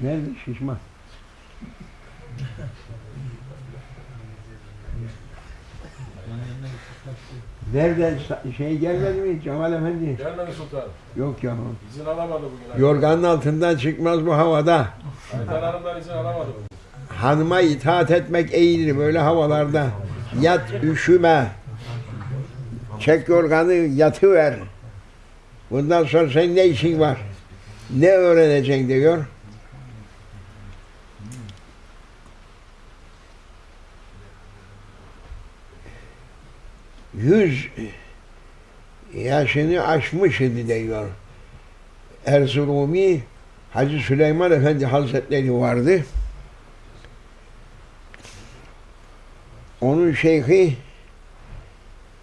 Nerede şişman? Nerede şey gelmedi mi Cemal Efendi? Gelmedi sultanım. Yok ya. İzin alamadı bugün. Yorganın altından çıkmaz bu havada. Ayten Hanım'dan izin alamadı bugün. Hanıma itaat etmek iyidir böyle havalarda. Yat üşüme. Çek yorganı yatıver. Bundan sonra senin ne işin var? Ne öğreneceksin diyor. Yüz yaşını aşmış idi diyor. Erzurumi Hacı Süleyman Efendi Hazretleri vardı. Onun şeyhi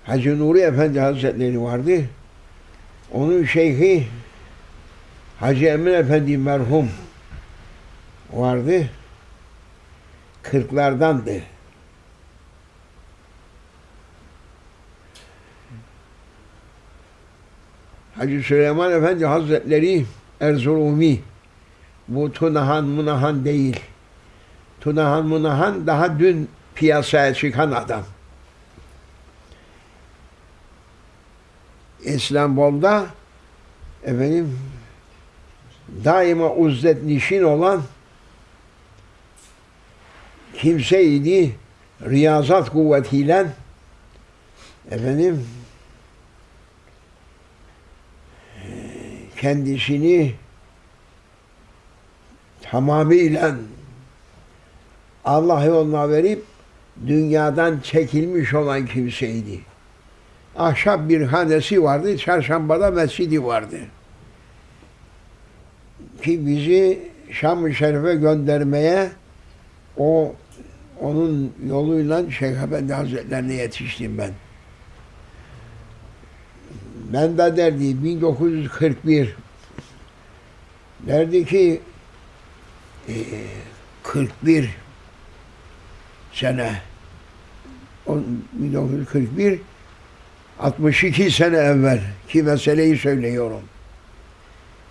Hacı Nuri Efendi Hazretleri vardı. Onun şeyhi Hacı Emin Efendi merhum vardı. Kırklardandı. Hacı Süleyman Efendi Hazretleri Erzurumi bu Tunahan Munahan değil. Tunahan Munahan daha dün piyasaya çıkan adam. İstanbul'da efendim daima uzdet nişin olan kimseydi riyazat kuvvetiyle efendim kendisini tamamıyla Allah yoluna verip dünyadan çekilmiş olan kimseydi. Ahşap bir hanesi vardı, çarşambada mescidi vardı. Ki bizi Şam-ı Şerif'e göndermeye o onun yoluyla Şeyh Efendi Hazretlerine yetiştim ben. Ben de derdi 1941 derdi ki e, 41 sene on- 1941 62 sene evvel ki meseleyi söylüyorum.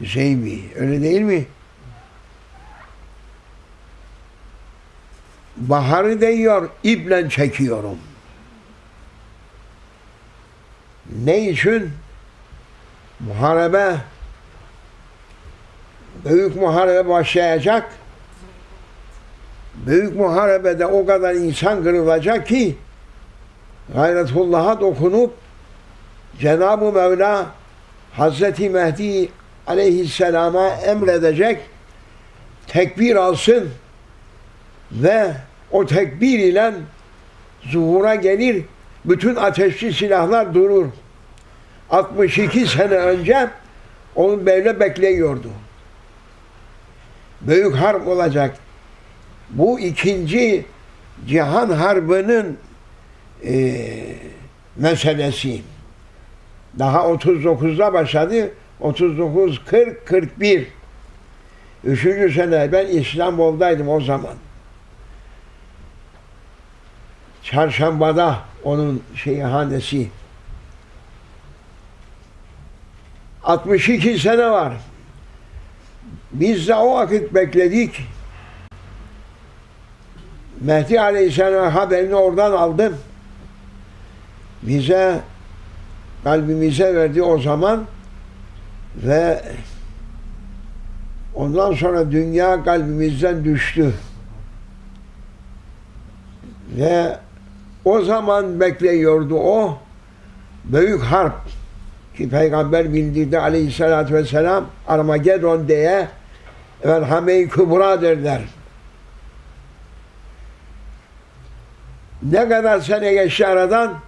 Hüseyin Bey, öyle değil mi? Baharı değiyor, iple çekiyorum. Ne için? Muharebe, büyük muharebe başlayacak. Büyük muharebede o kadar insan kırılacak ki gayretullah'a dokunup Cenab-ı Mevla Hazreti Mehdi aleyhisselama emredecek tekbir alsın ve o tekbir ile zuhura gelir bütün ateşli silahlar durur. 62 sene önce onu böyle bekliyordu. Büyük harp olacak. Bu ikinci cihan harbının eee meselesi. Daha 39'da başladı. 39, 40, 41. Üçüncü sene ben İstanbul'daydım o zaman. Çarşambada onun şeyi hanesi. 62 sene var. Biz de o vakit bekledik. Mehdi Aleyhisselam haberini oradan aldım. Bize kalbimize verdi o zaman ve ondan sonra dünya kalbimizden düştü. Ve o zaman bekliyordu o büyük harp ki peygamber bildirdi aleyhissalatü vesselam Armageddon diye efendim Hame-i Kübra derler. Ne kadar sene geçti aradan?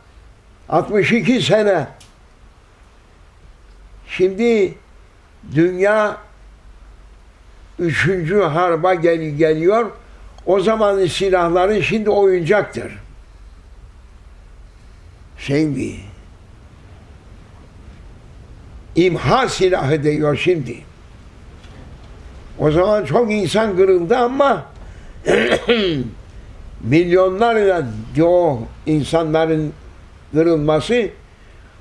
62 sene. Şimdi dünya üçüncü harba gel geliyor. O zamanın silahların şimdi oyuncaktır. Şey mi? İmha silahı diyor şimdi. O zaman çok insan kırıldı ama milyonlarla o insanların kırılması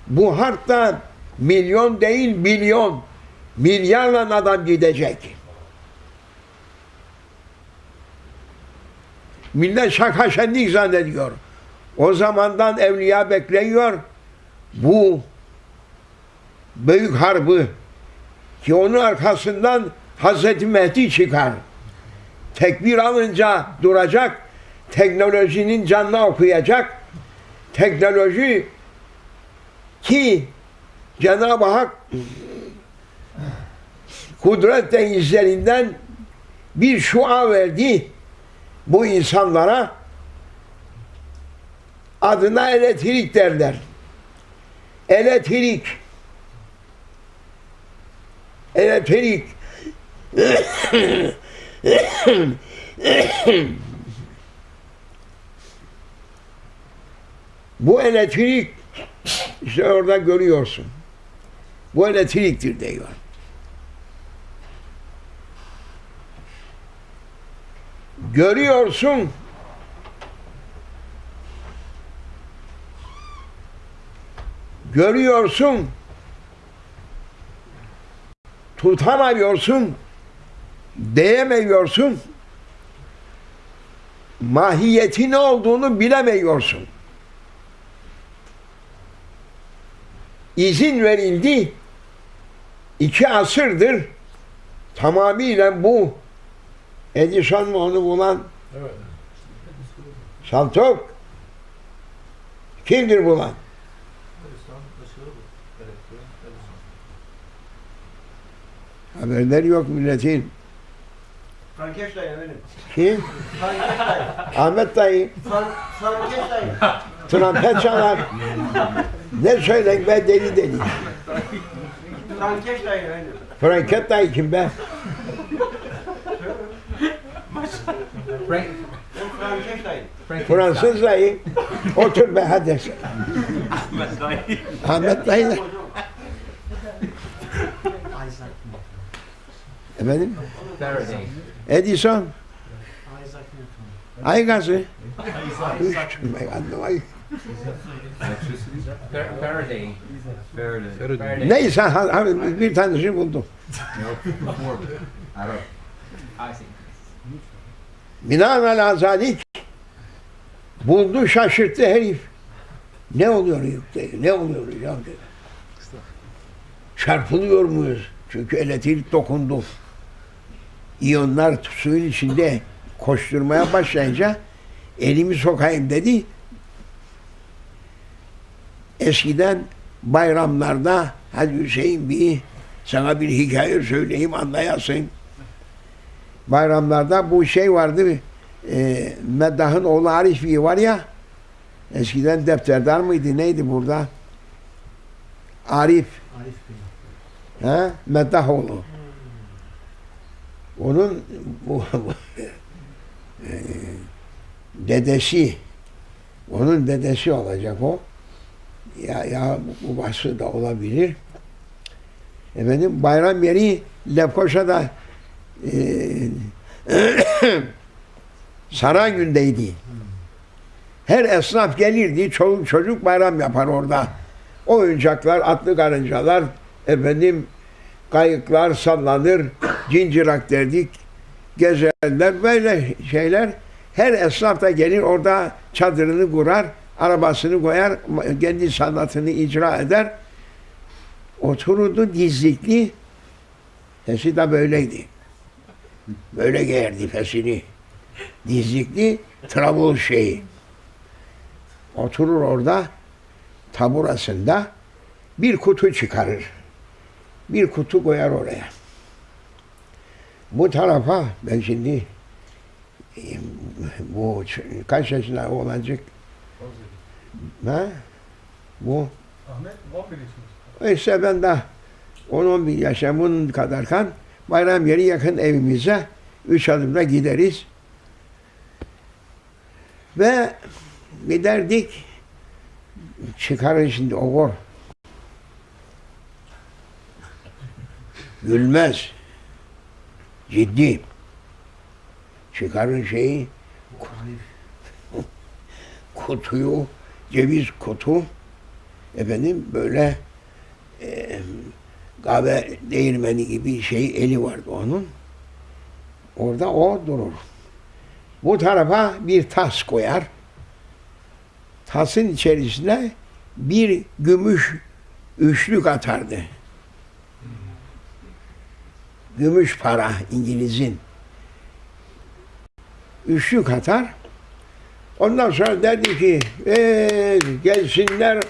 bu harpta milyon değil milyon milyarla adam gidecek. Millet şaka şenlik zannediyor. O zamandan evliya bekliyor. Bu büyük harbı ki onun arkasından Hazreti Mehdi çıkar. Tekbir alınca duracak. Teknolojinin canına okuyacak. Teknoloji ki Cenab-ı Hak kudret denizlerinden bir şua verdi bu insanlara adına elektrik derler. Elektrik elektrik bu elektrik işte orada görüyorsun. Bu elektriktir diyor. Görüyorsun. Görüyorsun. Tutamıyorsun. Değemiyorsun. Mahiyeti ne olduğunu bilemiyorsun. izin verildi. İki asırdır tamamıyla bu Edison mu onu bulan Evet. Saltok kimdir bulan? Haberleri yok milletin. Frankenstein efendim. Kim? Frankenstein. Ahmet dayı Fran Frankenstein. trompet çalar. ne söylen be deli deli. Frankenstein efendim. Franket dayı kim be? Frank, Fransız dayı. Otur be hadi. Ahmet dayı da. Efendim? Faraday. Edison. Ay gazı. Faraday. Faraday. Neyse bir tanesini buldum. Binaenaleyh zalik buldu şaşırttı herif. Ne oluyor dedi. Ne oluyor ya dedi. Çarpılıyor muyuz? Çünkü elektrik dokundu. İyonlar suyun içinde koşturmaya başlayınca elimi sokayım dedi. Eskiden bayramlarda hadi Hüseyin bir sana bir hikaye söyleyeyim anlayasın. Bayramlarda bu şey vardı. E, Meddah'ın oğlu Arif Bey var ya eskiden defterdar mıydı neydi burada? Arif. Ha? Meddah oğlu. Onun e, dedesi onun dedesi olacak o. Ya ya bu babası da olabilir. Efendim bayram yeri Lefkoşa'da e, Saraygül'deydi. Her esnaf gelirdi, çoluk çocuk bayram yapar orada. Oyuncaklar, atlı karıncalar, efendim kayıklar sallanır, cincirak derdik, gezerler, böyle şeyler. Her esnaf da gelir orada çadırını kurar, arabasını koyar, kendi sanatını icra eder. Otururdu dizlikli, sesi de böyleydi. Böyle giyerdi fesini. Dizlikli trabul şeyi. Oturur orada taburasında bir kutu çıkarır. Bir kutu koyar oraya. Bu tarafa ben şimdi bu kaç yaşında olacak? Ha? Bu Ahmet 11 yaşında. işte ben de 10-11 yaşamın kadarken bayram yeri yakın evimize üç adımda gideriz. Ve giderdik çıkarın şimdi okur. Gülmez. Ciddi. Çıkarın şeyi kutuyu ceviz kutu efendim böyle e, kahve değirmeni gibi şey eli vardı onun. Orada o durur. Bu tarafa bir tas koyar. Tasın içerisine bir gümüş üçlük atardı. Gümüş para İngiliz'in. Üçlük atar. Ondan sonra derdi ki "Ee, gelsinler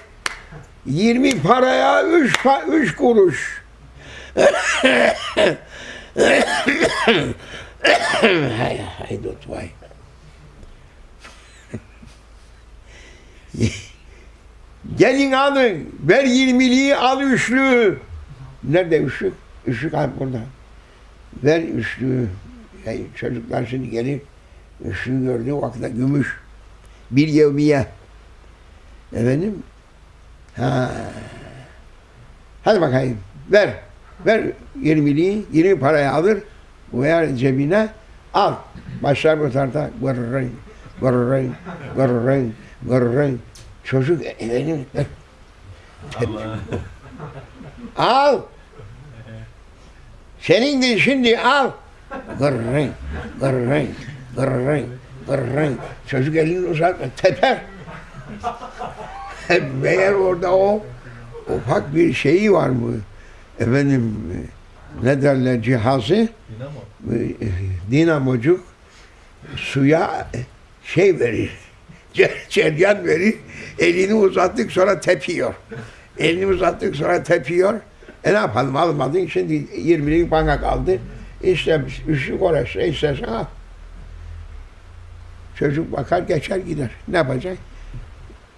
20 paraya 3 pa 3 kuruş. hay hay dot vay. Gelin alın. Ver yirmiliği al üçlüğü. Nerede üçlük? Üçlük abi burada. Ver üçlüğü. Yani çocuklar şimdi gelir. Üçlüğü gördüğü vakitte gümüş. Bir yevmiye. Efendim? Ha. Hadi bakayım. Ver. Ver yirmiliği. Yirmi parayı alır. Koyar cebine. Al. Başlar bu tarafta. Gırrın. Gırrın. Gırrın. Gırrın. Çocuk efendim. Al. Senin de şimdi al. Gırrın. Gırrın. Gırrın. Gırrın. Çocuk elini uzatma. Teper. Meğer orada o ufak bir şeyi var mı? Efendim ne derler cihazı? e, Dinamocuk suya şey verir. cer- Ceryan verir. Elini uzattık sonra tepiyor. Elini uzattık sonra tepiyor. E ne yapalım almadın şimdi 20'lik bana kaldı. İşte üçlük orası istersen al. Çocuk bakar geçer gider. Ne yapacak?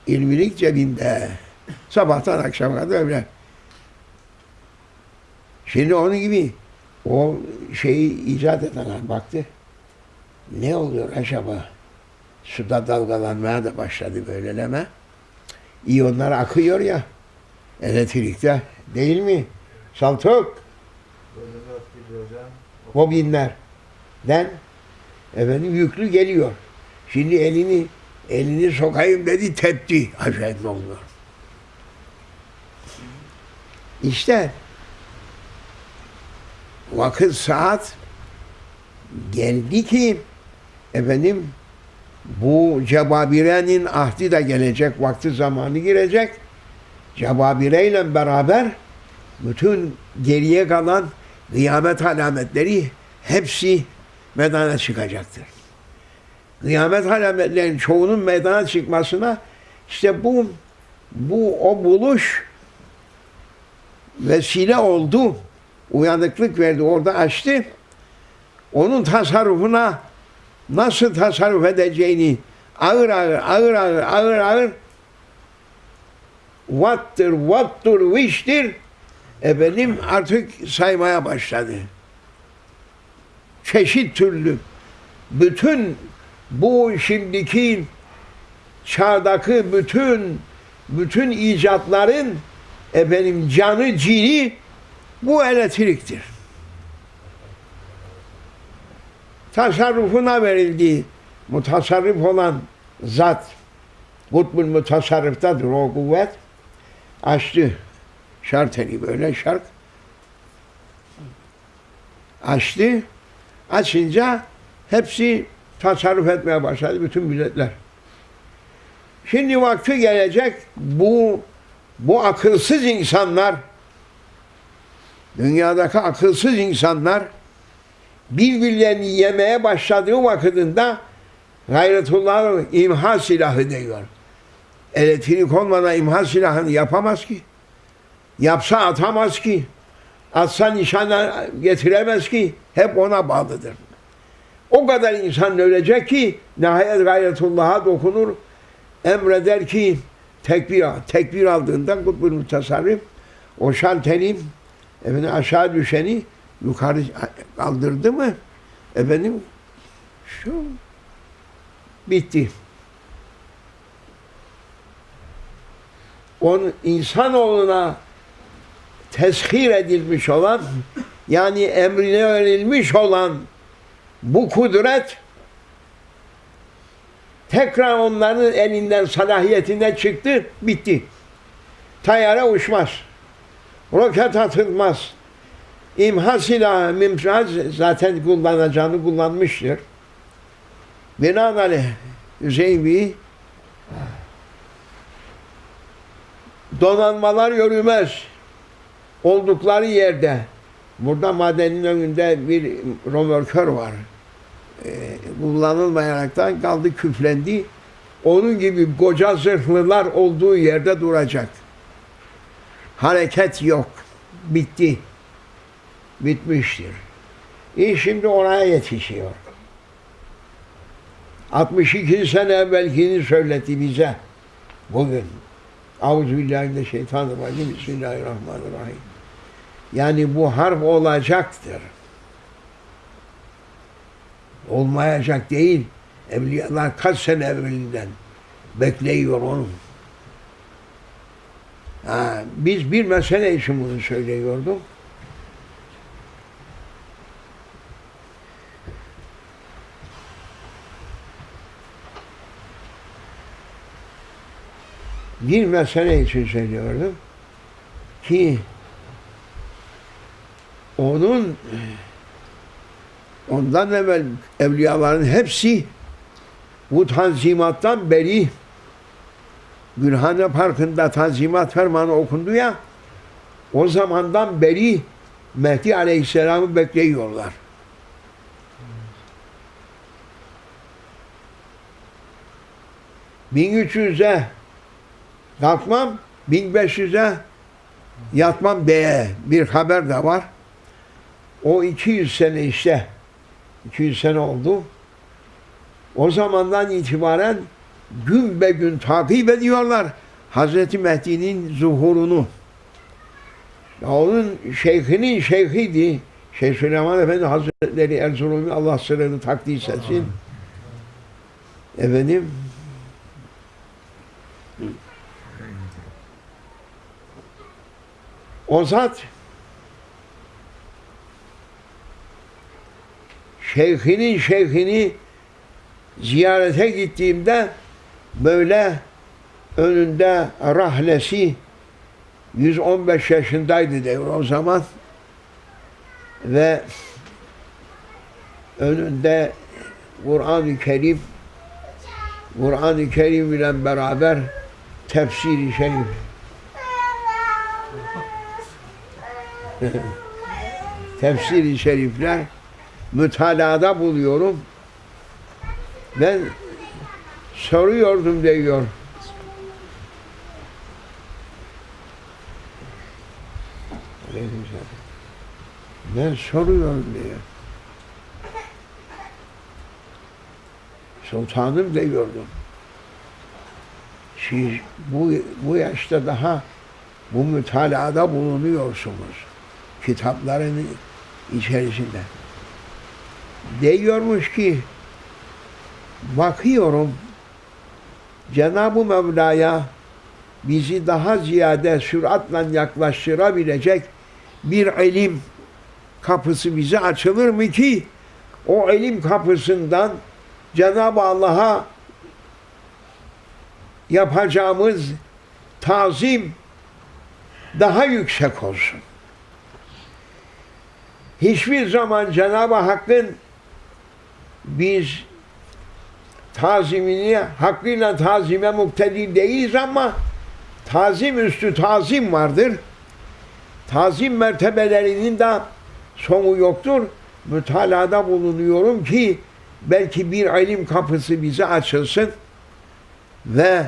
İlmilik cebinde. Sabahtan akşama kadar öyle. Şimdi onun gibi o şeyi icat edenler baktı. Ne oluyor acaba? Suda dalgalanmaya da başladı böyleleme. İyonlar akıyor ya elektrikte değil mi? Saltuk. Bobinlerden efendim yüklü geliyor. Şimdi elini elini sokayım dedi tepti. Acayip oluyor. İşte vakit saat geldi ki efendim bu cebabirenin ahdi de gelecek, vakti zamanı girecek. Cebabireyle beraber bütün geriye kalan kıyamet alametleri hepsi meydana çıkacaktır. Kıyamet alametlerinin çoğunun meydana çıkmasına işte bu bu o buluş vesile oldu. Uyanıklık verdi. Orada açtı. Onun tasarrufuna nasıl tasarruf edeceğini ağır ağır, ağır ağır, ağır ağır what'tır, what'tur, which'tir efendim artık saymaya başladı. Çeşit türlü bütün bu şimdiki çağdaki bütün bütün icatların efendim canı cini bu elektriktir. Tasarrufuna verildi. Mutasarrif olan zat kutbul mutasarrıftadır o kuvvet. Açtı şarteli böyle şark. Açtı. Açınca hepsi tasarruf etmeye başladı bütün milletler. Şimdi vakti gelecek bu bu akılsız insanlar dünyadaki akılsız insanlar birbirlerini yemeye başladığı vakitinde gayretullah'ın imha silahı diyor. Elektrik olmadan imha silahını yapamaz ki. Yapsa atamaz ki. Atsa nişana getiremez ki. Hep ona bağlıdır. O kadar insan ölecek ki nihayet gayretullah'a dokunur. Emreder ki tekbir. Tekbir aldığında kutbul mutasarrif o şalteri efendim aşağı düşeni yukarı kaldırdı mı efendim şu bitti. Onun insanoğluna teshir edilmiş olan yani emrine verilmiş olan bu kudret tekrar onların elinden salahiyetinden çıktı, bitti. Tayyare uçmaz. Roket atılmaz. İmha silahı, mimsaz zaten kullanacağını kullanmıştır. Binaenaleyh Hüseyin Bey donanmalar yürümez. Oldukları yerde burada madenin önünde bir romörkör var. Ee, kullanılmayaraktan kaldı küflendi. Onun gibi koca zırhlılar olduğu yerde duracak. Hareket yok. Bitti. Bitmiştir. İş şimdi oraya yetişiyor. 62 sene evvelkini söyletti bize bugün. Euzubillahimineşşeytanirracim. Bismillahirrahmanirrahim. Yani bu harp olacaktır. Olmayacak değil. Evliyalar kaç sene evvelinden bekliyor onu. Ha, biz bir mesele için bunu söylüyorduk. bir mesele için söylüyorum ki onun ondan evvel evliyaların hepsi bu tanzimattan beri Gülhane Parkı'nda tanzimat fermanı okundu ya o zamandan beri Mehdi Aleyhisselam'ı bekliyorlar. ...1300'e kalkmam 1500'e yatmam diye bir haber de var. O 200 sene işte 200 sene oldu. O zamandan itibaren gün be gün takip ediyorlar Hazreti Mehdi'nin zuhurunu. Ya onun şeyhinin şeyhiydi. Şeyh Süleyman Efendi Hazretleri Erzurum'u Allah sırrını takdis etsin. Efendim O zat şeyhinin şeyhini ziyarete gittiğimde böyle önünde rahlesi 115 yaşındaydı diyor o zaman. Ve önünde Kur'an-ı Kerim Kur'an-ı Kerim ile beraber tefsiri şerif. Tefsiri şerifler mütalada buluyorum. Ben soruyordum diyor. Ben soruyorum diyor. Sultanım diyordum. Siz bu, bu yaşta daha bu mütalada bulunuyorsunuz. Kitapların içerisinde. Diyormuş ki bakıyorum Cenab-ı Mevla'ya bizi daha ziyade süratle yaklaştırabilecek bir ilim kapısı bize açılır mı ki o ilim kapısından Cenab-ı Allah'a yapacağımız tazim daha yüksek olsun. Hiçbir zaman Cenab-ı Hakk'ın biz tazimini hakkıyla tazime muktedi değiliz ama tazim üstü tazim vardır. Tazim mertebelerinin de sonu yoktur. Mütalada bulunuyorum ki belki bir ilim kapısı bize açılsın ve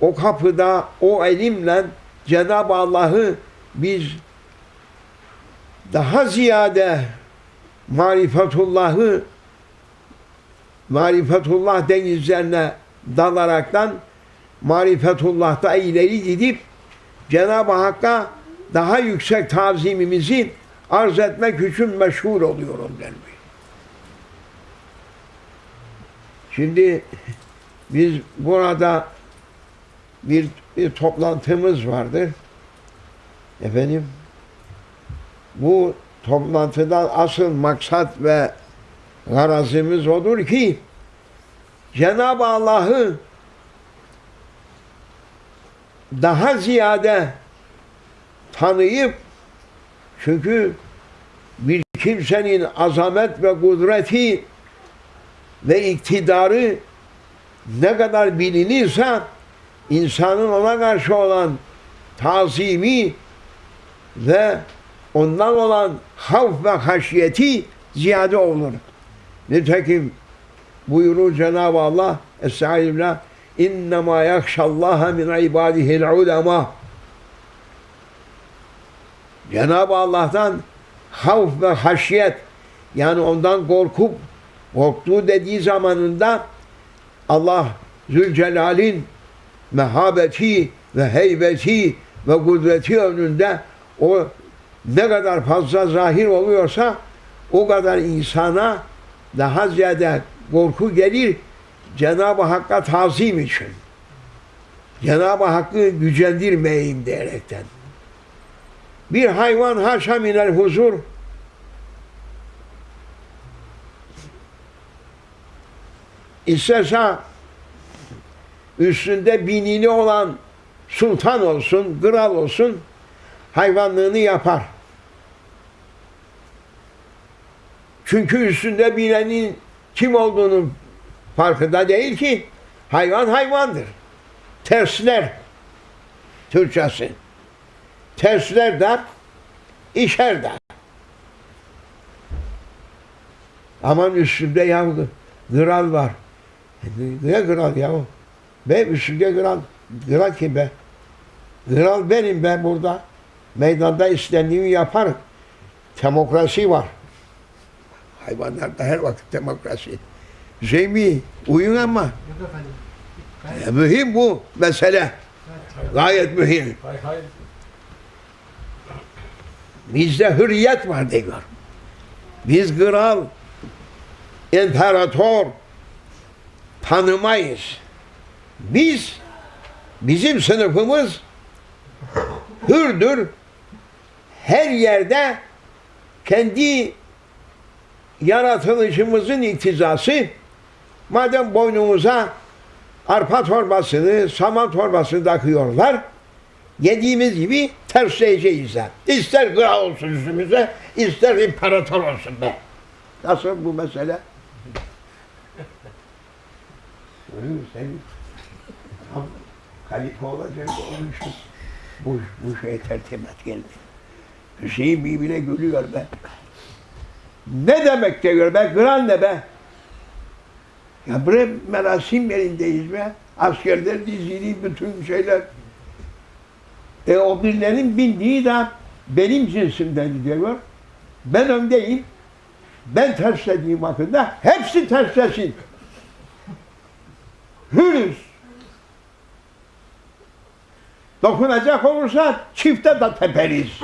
o kapıda o ilimle Cenab-ı Allah'ı biz daha ziyade marifetullah'ı marifetullah denizlerine dalaraktan marifetullah'ta ileri gidip Cenab-ı Hakk'a daha yüksek tazimimizi arz etmek için meşhur oluyorum denmiş. Şimdi biz burada bir, bir toplantımız vardır. Efendim bu toplantıdan asıl maksat ve garazimiz odur ki Cenab-ı Allah'ı daha ziyade tanıyıp çünkü bir kimsenin azamet ve kudreti ve iktidarı ne kadar bilinirse insanın ona karşı olan tazimi ve ondan olan havf ve haşiyeti ziyade olur. Nitekim buyurur Cenab-ı Allah Estağfirullah İnnemâ yakşallâhe min ibâdihil ulema. Cenab-ı Allah'tan havf ve haşiyet yani ondan korkup korktuğu dediği zamanında Allah Zülcelal'in mehabeti ve heybeti ve kudreti önünde o ne kadar fazla zahir oluyorsa o kadar insana daha ziyade korku gelir Cenab-ı Hakk'a tazim için. Cenab-ı Hakk'ı gücendirmeyeyim diyerekten. Bir hayvan haşa minel huzur İsterse üstünde binini olan sultan olsun, kral olsun hayvanlığını yapar. Çünkü üstünde binenin kim olduğunu farkında değil ki hayvan hayvandır. Tersler Türkçesi. Tersler de işer de. Aman üstünde ya kral var. Ne kral ya? Be üstünde kral. Kral kim be? Kral benim be burada. Meydanda istendiğimi yaparım. Demokrasi var. Hayvanlarda her vakit demokrasi. Şey mi? Uyun ama. E, mühim bu mesele. Gayet mühim. Bizde hürriyet var diyor. Biz kral, imparator tanımayız. Biz, bizim sınıfımız hürdür. Her yerde kendi yaratılışımızın iktizası madem boynumuza arpa torbasını, saman torbasını takıyorlar yediğimiz gibi tersleyeceğiz de. İster kral olsun üstümüze, ister imparator olsun be. Nasıl bu mesele? Öyle sen tam kalife olacak olmuşsun. Bu, bu şey tertibet geldi. Hüseyin birbirine gülüyor be. Ne demek diyor be? Kral ne be? Ya bre merasim yerindeyiz be. Askerler dizili bütün şeyler. E o birilerinin bindiği de benim cinsimden diyor. Ben öndeyim. Ben terslediğim vakitte hepsi terslesin. Hürüz. Dokunacak olursa çifte de teperiz.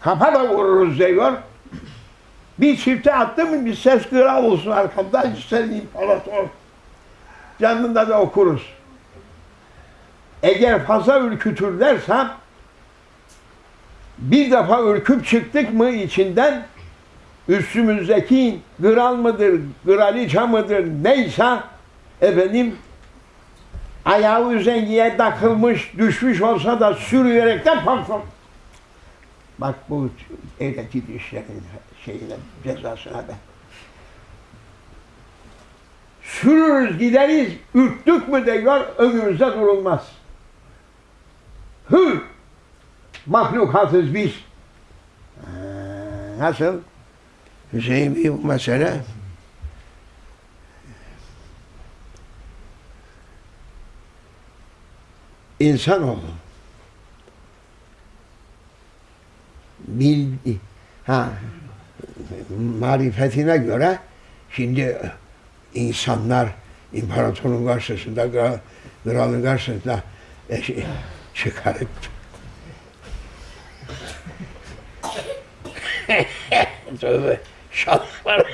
Kafa da vururuz diyor. Bir çifte attı mı bir ses kıra olsun arkamda ister imparator. Canında da okuruz. Eğer fazla ürkütürlersem bir defa ürküp çıktık mı içinden üstümüzdeki kral mıdır, kraliçe mıdır neyse efendim ayağı üzengiye takılmış, düşmüş olsa da sürüyerekten patron. Bak bu evdeki dişlerin şeyine, cezasına be. Sürürüz gideriz, ürktük mü diyor, önümüzde durulmaz. Hür mahlukatız biz. Ee, Nasıl? Hüseyin bir bu mesele. İnsanoğlu bildi. Ha, marifetine göre şimdi insanlar imparatorun karşısında, kral- kralın karşısında e, şey, çıkarıp Tövbe şalvar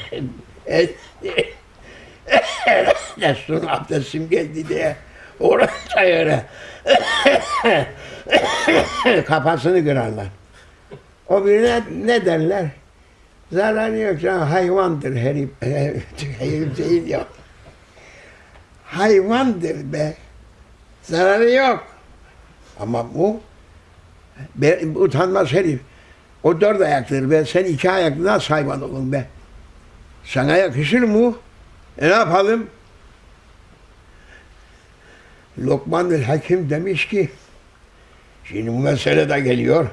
Resul'un abdestim geldi diye oraya öyle kafasını kırarlar. O birine ne derler? Zararı yok canım hayvandır herif. herif değil ya. Hayvandır be. Zararı yok. Ama bu be, utanmaz herif. O dört ayaktır be. Sen iki ayaklı nasıl hayvan olun be? Sana yakışır mı? E ne yapalım? Lokman Hakim demiş ki şimdi bu mesele de geliyor.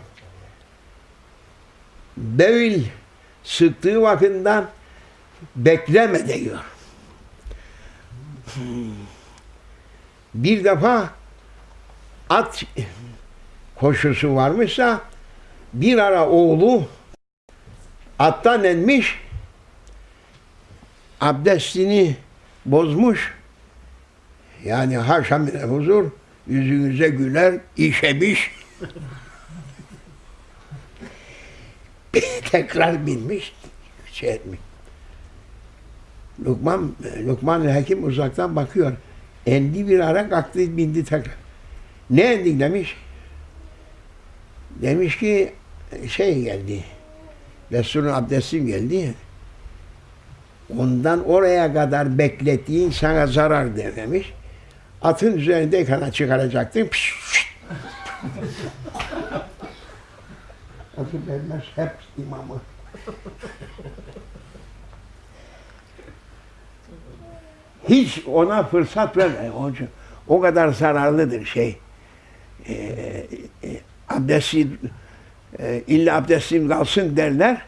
Devil sıktığı vaktinden bekleme diyor. Bir defa at koşusu varmışsa bir ara oğlu attan inmiş abdestini bozmuş yani haşa huzur yüzünüze güler işemiş tekrar binmiş şey etmiş. Lokman, Lokman Hakim uzaktan bakıyor. Endi bir ara kalktı bindi tekrar. Ne endik demiş. Demiş ki şey geldi. Resulün abdestim geldi. Ondan oraya kadar beklettiğin sana zarar der demiş. Atın üzerindeyken çıkaracaktın. Piş, piş. Atı vermez hep imamı. Hiç ona fırsat verme. Onun o kadar zararlıdır şey. Ee, e, abdesti e, illa abdestim kalsın derler.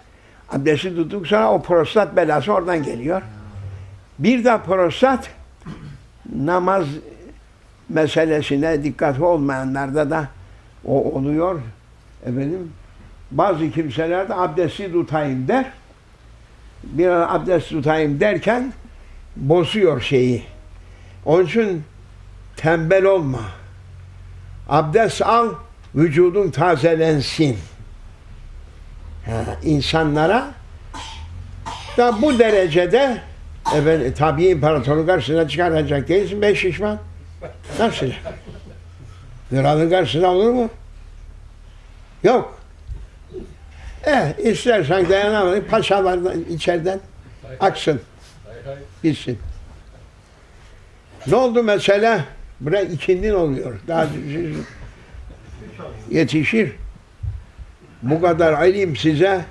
Abdesti tuttuk sonra o prostat belası oradan geliyor. Bir de prostat namaz meselesine dikkatli olmayanlarda da o oluyor. Efendim bazı kimseler de abdesti tutayım der. Bir ara abdest tutayım derken bozuyor şeyi. Onun için tembel olma. Abdest al, vücudun tazelensin. Ha, insanlara da bu derecede efendim, tabii imparatorun karşısına çıkaracak değilsin beş şişman. Nasıl? Kralın karşısına olur mu? Yok. Eh, istersen dayanamadın, paşalardan içeriden aksın, gitsin. Ne oldu mesela? Buraya ikindin oluyor. Daha yetişir. Bu kadar ilim size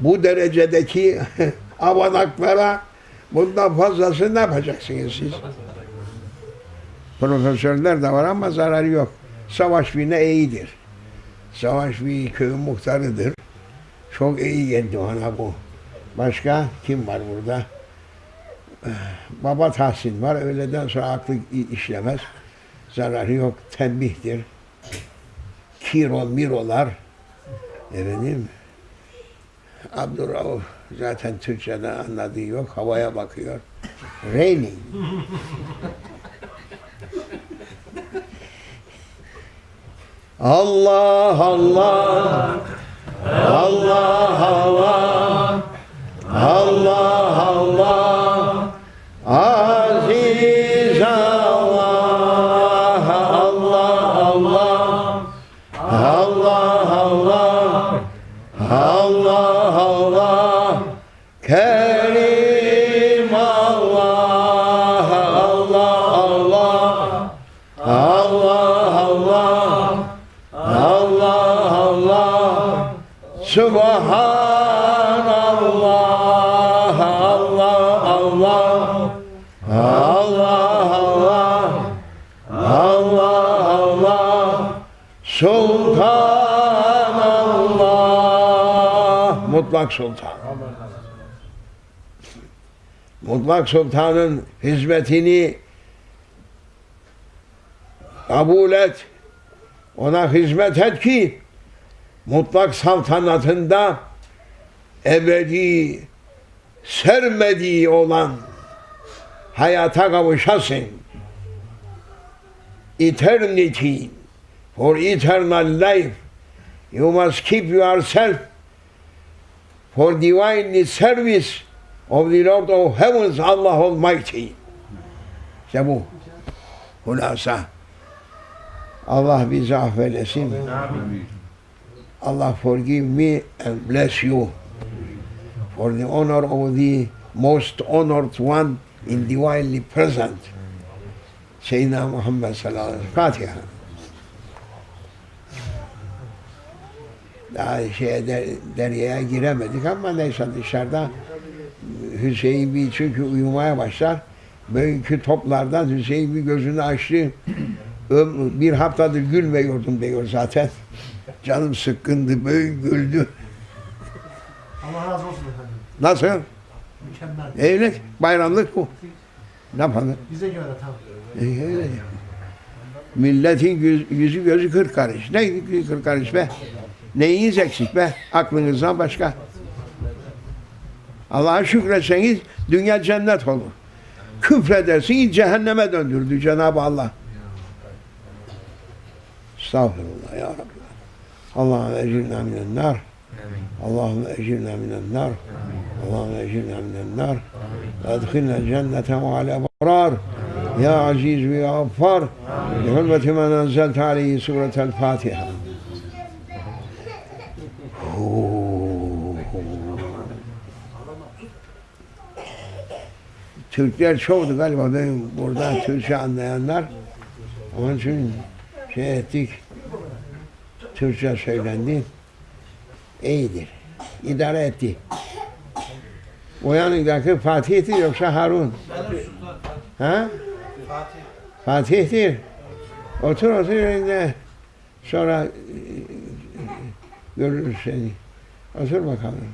bu derecedeki avanaklara bundan fazlasını ne yapacaksınız siz? Profesörler de var ama zararı yok. Savaş birine iyidir. Savaş bir köyün muhtarıdır. Çok iyi geldi ona bu. Başka kim var burada? Eh, Baba Tahsin var. Öğleden sonra aklı işlemez. Zararı yok. Tembihtir. Kiro, mirolar. Efendim. Abdurrauf zaten Türkçeden anladığı yok. Havaya bakıyor. Raining. Allah Allah Allah Allah Allah Allah Aziz Subhanallah Allah Allah Allah Allah Allah Allah Sultanallah Mutlak Sultan Mutlak Sultan'ın hizmetini kabul et. Ona hizmet et ki mutlak saltanatında ebedi sermediği olan hayata kavuşasın. Eternity for eternal life you must keep yourself for divine service of the Lord of Heavens Allah Almighty. İşte bu. Hulasa. Allah bizi affeylesin. Allah forgive me and bless you for the honor of the most honored one in divinely present. Seyyidina Muhammed sallallahu aleyhi ve. Fatiha. Daha şeye der, deryaya giremedik ama neyse dışarıda Hüseyin bir çünkü uyumaya başlar. Böyleki toplardan Hüseyin bir gözünü açtı. Bir haftadır gülmüyordum diyor zaten. Canım sıkkındı, böyle güldü. Allah razı olsun efendim. Nasıl? Mükemmel. Evlilik, bayramlık bu. Ne yapalım? Bize göre tam. E, öyle. Milletin yüz- yüzü gözü kırk karış. Ne kırk karış be? Neyiniz eksik be? Aklınızdan başka. Allah'a şükretseniz dünya cennet olur. Küfredersiniz cehenneme döndürdü Cenab-ı Allah. Estağfurullah ya Rabbi. Allahümme ecirna minen nar. Allahümme ecirna minen nar. Allahümme ecirna minen nar. Edkhilna cennete ma'al ebrar. Ya aziz ve ya gaffar. Bi hürmeti men enzelte aleyhi suretel Fatiha. Türkler çoğdu galiba benim burada Türkçe anlayanlar. Onun için şey ettik. Türkçe söylendi. İyidir. İdare etti. O yanındaki Fatih'tir yoksa Harun. Ha? Fatih'tir. Otur otur yerinde. Sonra e, görürüz seni. Otur bakalım.